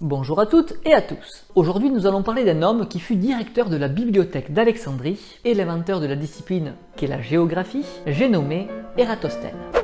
Bonjour à toutes et à tous. Aujourd'hui nous allons parler d'un homme qui fut directeur de la bibliothèque d'Alexandrie et l'inventeur de la discipline qu'est la géographie, j'ai nommé Ératosthène.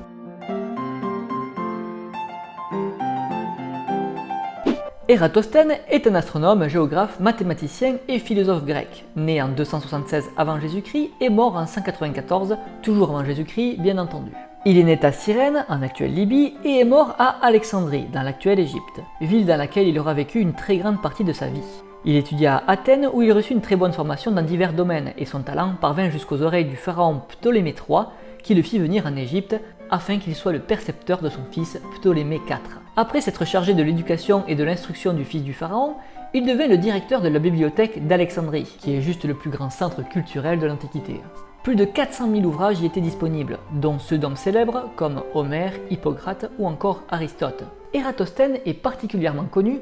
Ératosthène est un astronome, géographe, mathématicien et philosophe grec, né en 276 avant Jésus-Christ et mort en 194, toujours avant Jésus-Christ bien entendu. Il est né à Cyrène, en actuelle Libye, et est mort à Alexandrie, dans l'actuelle Égypte, ville dans laquelle il aura vécu une très grande partie de sa vie. Il étudia à Athènes où il reçut une très bonne formation dans divers domaines et son talent parvint jusqu'aux oreilles du pharaon Ptolémée III qui le fit venir en Égypte afin qu'il soit le percepteur de son fils Ptolémée IV. Après s'être chargé de l'éducation et de l'instruction du fils du pharaon, il devint le directeur de la bibliothèque d'Alexandrie, qui est juste le plus grand centre culturel de l'Antiquité. Plus de 400 000 ouvrages y étaient disponibles, dont ceux d'hommes célèbres comme Homère, Hippocrate ou encore Aristote. Ératosthène est particulièrement connu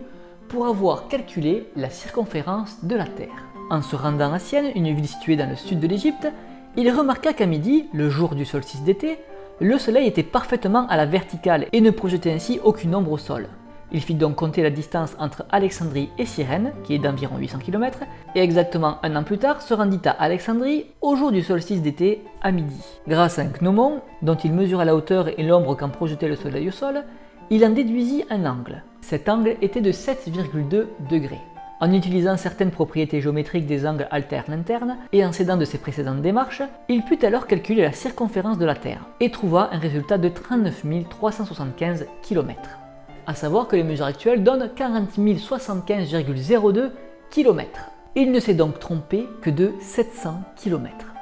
pour avoir calculé la circonférence de la Terre. En se rendant à Sienne, une ville située dans le sud de l'Égypte, il remarqua qu'à midi, le jour du solstice d'été, le soleil était parfaitement à la verticale et ne projetait ainsi aucune ombre au sol. Il fit donc compter la distance entre Alexandrie et Cyrène, qui est d'environ 800 km, et exactement un an plus tard se rendit à Alexandrie au jour du solstice d'été à midi. Grâce à un gnomon, dont il mesura la hauteur et l'ombre qu'en projetait le soleil au sol, il en déduisit un angle. Cet angle était de 7,2 degrés. En utilisant certaines propriétés géométriques des angles alternes-internes et en s'aidant de ses précédentes démarches, il put alors calculer la circonférence de la Terre et trouva un résultat de 39 375 km à savoir que les mesures actuelles donnent 40 075,02 km. Il ne s'est donc trompé que de 700 km.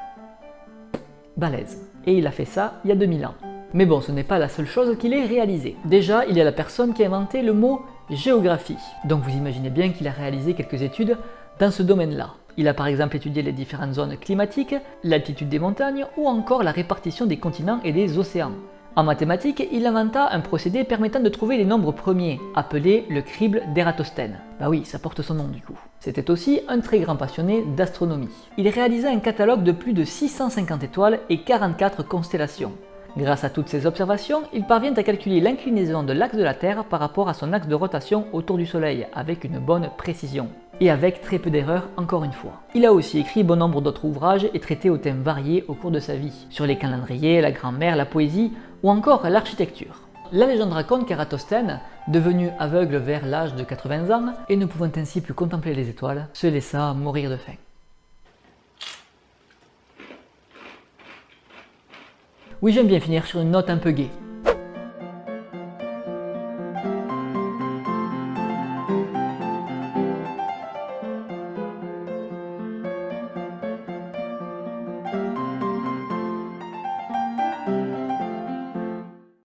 Balèze. Et il a fait ça il y a 2000 ans. Mais bon, ce n'est pas la seule chose qu'il ait réalisé. Déjà, il a la personne qui a inventé le mot géographie. Donc vous imaginez bien qu'il a réalisé quelques études dans ce domaine-là. Il a par exemple étudié les différentes zones climatiques, l'altitude des montagnes ou encore la répartition des continents et des océans. En mathématiques, il inventa un procédé permettant de trouver les nombres premiers, appelé le crible d'Ératosthène. Bah oui, ça porte son nom du coup. C'était aussi un très grand passionné d'astronomie. Il réalisa un catalogue de plus de 650 étoiles et 44 constellations. Grâce à toutes ces observations, il parvient à calculer l'inclinaison de l'axe de la Terre par rapport à son axe de rotation autour du Soleil, avec une bonne précision. Et avec très peu d'erreurs encore une fois. Il a aussi écrit bon nombre d'autres ouvrages et traité aux thèmes variés au cours de sa vie, sur les calendriers, la grammaire, la poésie ou encore l'architecture. La légende raconte qu'Eratosthène, devenu aveugle vers l'âge de 80 ans et ne pouvant ainsi plus contempler les étoiles, se laissa mourir de faim. Oui, j'aime bien finir sur une note un peu gaie.